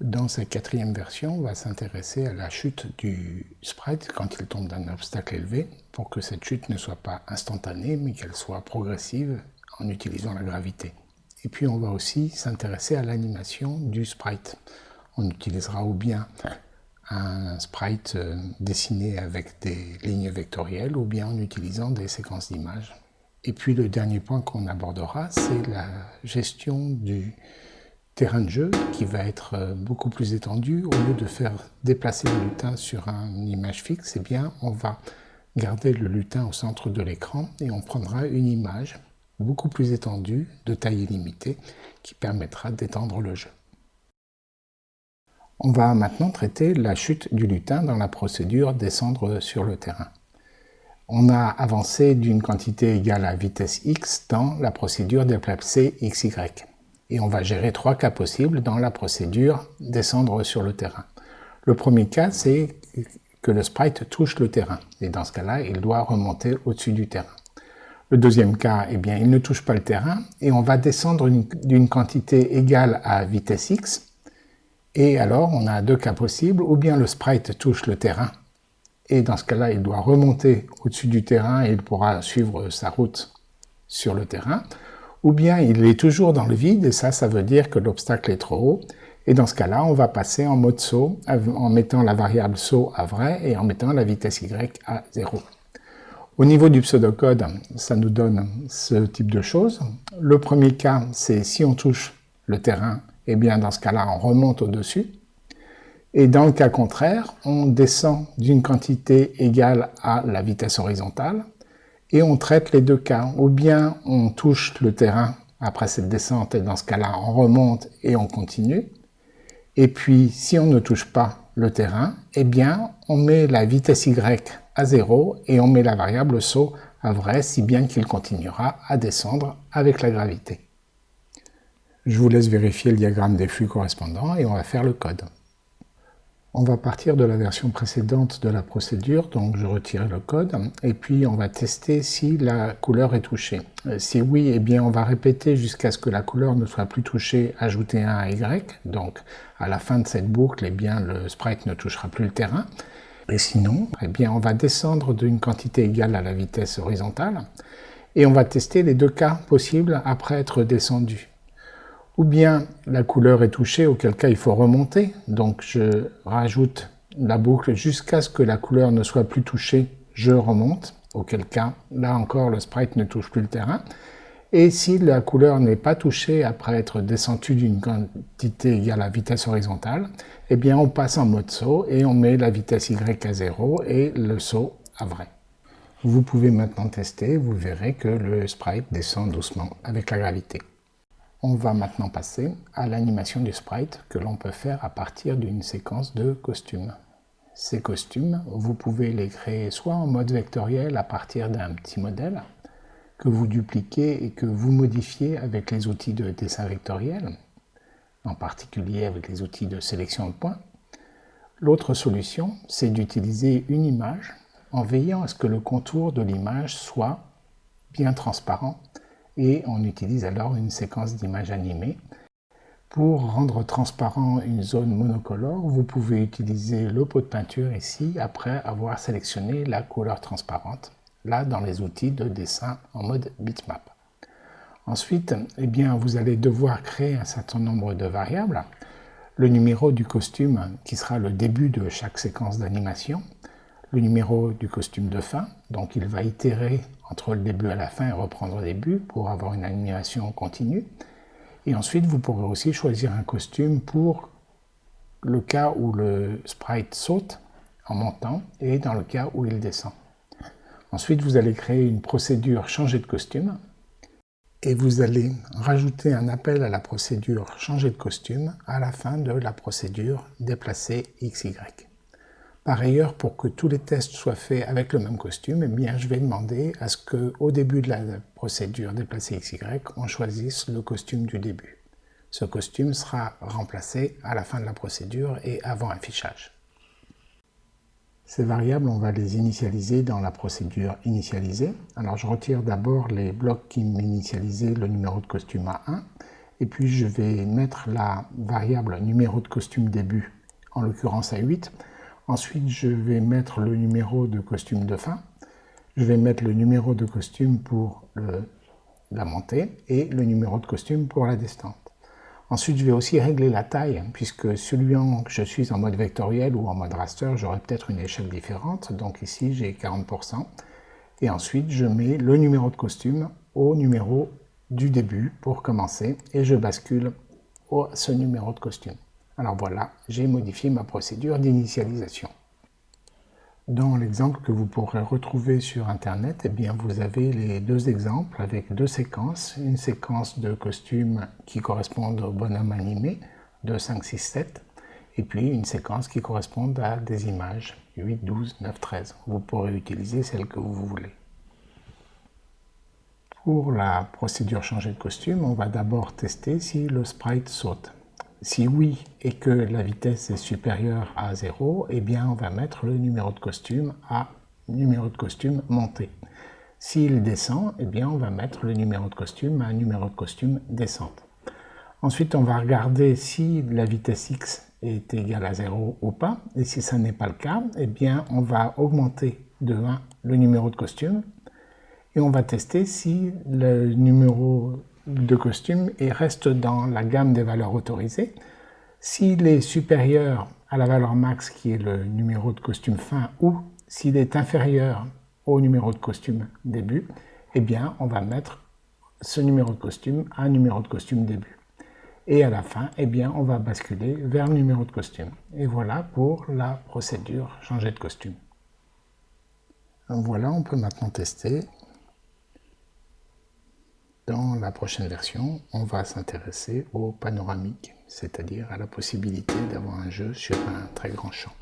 Dans cette quatrième version, on va s'intéresser à la chute du sprite quand il tombe d'un obstacle élevé pour que cette chute ne soit pas instantanée mais qu'elle soit progressive en utilisant la gravité. Et puis on va aussi s'intéresser à l'animation du sprite. On utilisera ou bien un sprite euh, dessiné avec des lignes vectorielles ou bien en utilisant des séquences d'images. Et puis le dernier point qu'on abordera, c'est la gestion du terrain de jeu qui va être euh, beaucoup plus étendu. Au lieu de faire déplacer le lutin sur une image fixe, eh bien, on va garder le lutin au centre de l'écran et on prendra une image beaucoup plus étendue, de taille illimitée, qui permettra d'étendre le jeu. On va maintenant traiter la chute du lutin dans la procédure descendre sur le terrain. On a avancé d'une quantité égale à vitesse x dans la procédure déplacer xy. Et on va gérer trois cas possibles dans la procédure descendre sur le terrain. Le premier cas, c'est que le sprite touche le terrain. Et dans ce cas-là, il doit remonter au-dessus du terrain. Le deuxième cas, eh bien, il ne touche pas le terrain et on va descendre d'une quantité égale à vitesse x et alors, on a deux cas possibles, ou bien le sprite touche le terrain, et dans ce cas-là, il doit remonter au-dessus du terrain et il pourra suivre sa route sur le terrain, ou bien il est toujours dans le vide, et ça, ça veut dire que l'obstacle est trop haut, et dans ce cas-là, on va passer en mode saut, en mettant la variable saut à vrai et en mettant la vitesse y à 0. Au niveau du pseudocode, ça nous donne ce type de choses. Le premier cas, c'est si on touche le terrain eh bien dans ce cas-là, on remonte au-dessus. Et dans le cas contraire, on descend d'une quantité égale à la vitesse horizontale et on traite les deux cas. Ou bien on touche le terrain après cette descente et dans ce cas-là, on remonte et on continue. Et puis, si on ne touche pas le terrain, eh bien, on met la vitesse y à 0 et on met la variable saut à vrai, si bien qu'il continuera à descendre avec la gravité. Je vous laisse vérifier le diagramme des flux correspondants et on va faire le code. On va partir de la version précédente de la procédure, donc je retire le code, et puis on va tester si la couleur est touchée. Euh, si oui, eh bien on va répéter jusqu'à ce que la couleur ne soit plus touchée, ajouter un à Y, donc à la fin de cette boucle, eh bien le sprite ne touchera plus le terrain. Et sinon, eh bien on va descendre d'une quantité égale à la vitesse horizontale, et on va tester les deux cas possibles après être descendu ou bien la couleur est touchée, auquel cas il faut remonter. Donc je rajoute la boucle jusqu'à ce que la couleur ne soit plus touchée, je remonte, auquel cas, là encore, le sprite ne touche plus le terrain. Et si la couleur n'est pas touchée après être descendue d'une quantité égale à vitesse horizontale, eh bien on passe en mode saut et on met la vitesse y à 0 et le saut à vrai. Vous pouvez maintenant tester, vous verrez que le sprite descend doucement avec la gravité. On va maintenant passer à l'animation du sprite que l'on peut faire à partir d'une séquence de costumes. Ces costumes, vous pouvez les créer soit en mode vectoriel à partir d'un petit modèle que vous dupliquez et que vous modifiez avec les outils de dessin vectoriel, en particulier avec les outils de sélection de points. L'autre solution, c'est d'utiliser une image en veillant à ce que le contour de l'image soit bien transparent et on utilise alors une séquence d'images animées. Pour rendre transparent une zone monocolore, vous pouvez utiliser le pot de peinture ici après avoir sélectionné la couleur transparente, là dans les outils de dessin en mode bitmap. Ensuite, eh bien, vous allez devoir créer un certain nombre de variables. Le numéro du costume qui sera le début de chaque séquence d'animation, le numéro du costume de fin, donc il va itérer entre le début et la fin et reprendre au début pour avoir une animation continue. Et ensuite, vous pourrez aussi choisir un costume pour le cas où le sprite saute en montant et dans le cas où il descend. Ensuite, vous allez créer une procédure changer de costume et vous allez rajouter un appel à la procédure changer de costume à la fin de la procédure déplacer XY. Par ailleurs, pour que tous les tests soient faits avec le même costume, eh bien, je vais demander à ce qu'au début de la procédure déplacer XY, on choisisse le costume du début. Ce costume sera remplacé à la fin de la procédure et avant affichage. Ces variables, on va les initialiser dans la procédure initialisée. Alors je retire d'abord les blocs qui m'initialisaient le numéro de costume à 1 Et puis je vais mettre la variable numéro de costume début, en l'occurrence à 8. Ensuite, je vais mettre le numéro de costume de fin. Je vais mettre le numéro de costume pour la montée et le numéro de costume pour la descente. Ensuite, je vais aussi régler la taille, puisque celui que je suis en mode vectoriel ou en mode raster, j'aurai peut-être une échelle différente. Donc ici, j'ai 40%. Et ensuite, je mets le numéro de costume au numéro du début pour commencer et je bascule au, ce numéro de costume. Alors voilà, j'ai modifié ma procédure d'initialisation. Dans l'exemple que vous pourrez retrouver sur Internet, eh bien, vous avez les deux exemples avec deux séquences. Une séquence de costumes qui correspondent au bonhomme animé de 5, 6, 7 et puis une séquence qui correspond à des images 8, 12, 9, 13. Vous pourrez utiliser celle que vous voulez. Pour la procédure changer de costume, on va d'abord tester si le sprite saute. Si oui et que la vitesse est supérieure à 0, eh bien on va mettre le numéro de costume à numéro de costume monté. S'il descend, eh bien on va mettre le numéro de costume à numéro de costume descente. Ensuite, on va regarder si la vitesse x est égale à 0 ou pas. Et si ça n'est pas le cas, eh bien on va augmenter de 1 le numéro de costume. Et on va tester si le numéro de costume et reste dans la gamme des valeurs autorisées. S'il est supérieur à la valeur max qui est le numéro de costume fin ou s'il est inférieur au numéro de costume début, eh bien on va mettre ce numéro de costume à numéro de costume début. Et à la fin, eh bien on va basculer vers le numéro de costume. Et voilà pour la procédure changer de costume. Voilà, on peut maintenant tester la prochaine version, on va s'intéresser au panoramique, c'est-à-dire à la possibilité d'avoir un jeu sur un très grand champ.